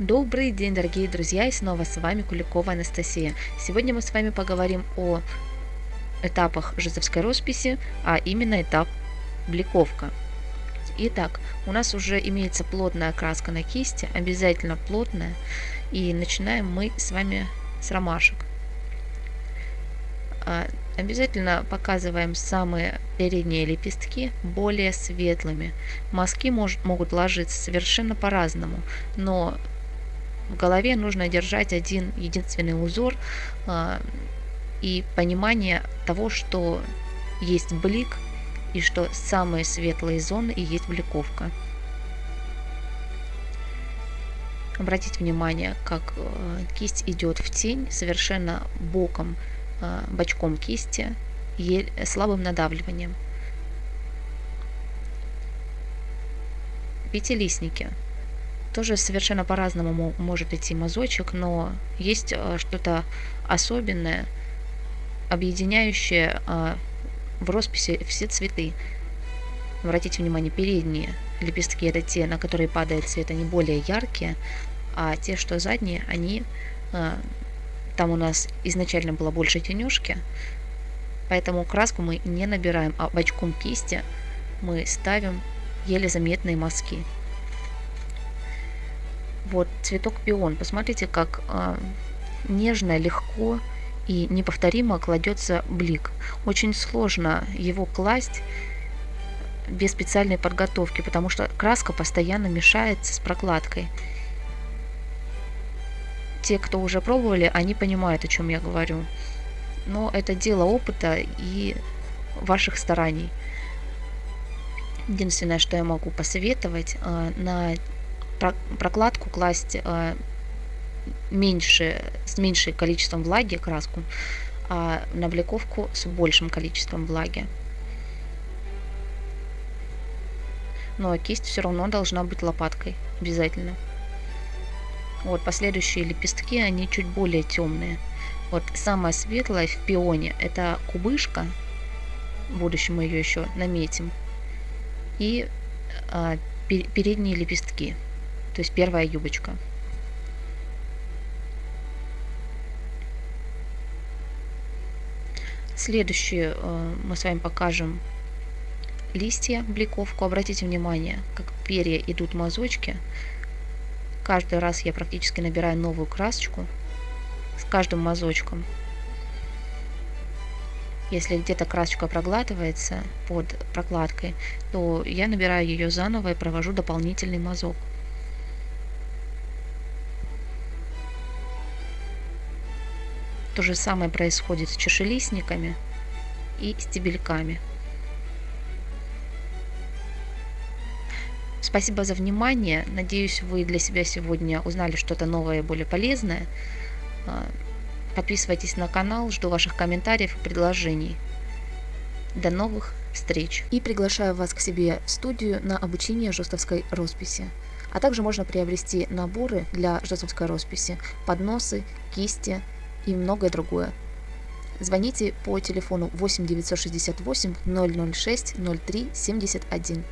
Добрый день, дорогие друзья, и снова с вами Куликова Анастасия. Сегодня мы с вами поговорим о этапах жезовской росписи, а именно этап бликовка. Итак, у нас уже имеется плотная краска на кисти, обязательно плотная, и начинаем мы с вами с ромашек. А, обязательно показываем самые передние лепестки более светлыми. Мазки может, могут ложиться совершенно по-разному, но в голове нужно держать один единственный узор а, и понимание того, что есть блик и что самые светлые зоны и есть бликовка. Обратите внимание, как э, кисть идет в тень совершенно боком, э, бочком кисти, слабым надавливанием. Пятилистники. Тоже совершенно по-разному может идти мазочек, но есть э, что-то особенное, объединяющее в росписи все цветы. Обратите внимание, передние лепестки это те, на которые падает цвет, они более яркие, а те, что задние, они э, там у нас изначально было больше тенюшки, поэтому краску мы не набираем, а бочком кисти мы ставим еле заметные мазки. Вот цветок пион, посмотрите, как э, нежно, легко и неповторимо кладется блик. Очень сложно его класть без специальной подготовки, потому что краска постоянно мешается с прокладкой. Те, кто уже пробовали, они понимают, о чем я говорю. Но это дело опыта и ваших стараний. Единственное, что я могу посоветовать, э, на прокладку класть э, меньше, с меньшим количеством влаги краску, а на бликовку с большим количеством влаги. Но кисть все равно должна быть лопаткой, обязательно. Вот последующие лепестки, они чуть более темные. Вот самая светлая в пионе это кубышка. В будущем мы ее еще наметим. И а, передние лепестки, то есть первая юбочка. Следующее э, мы с вами покажем листья, бликовку. Обратите внимание, как перья идут мазочки. Каждый раз я практически набираю новую красочку с каждым мазочком. Если где-то красочка проглатывается под прокладкой, то я набираю ее заново и провожу дополнительный мазок. То же самое происходит с чашелистниками и стебельками. Спасибо за внимание. Надеюсь, вы для себя сегодня узнали что-то новое и более полезное. А, подписывайтесь на канал, жду ваших комментариев и предложений. До новых встреч! И приглашаю вас к себе в студию на обучение жестовской росписи. А также можно приобрести наборы для жестовской росписи, подносы, кисти, и многое другое. Звоните по телефону 8 968 006 03 71.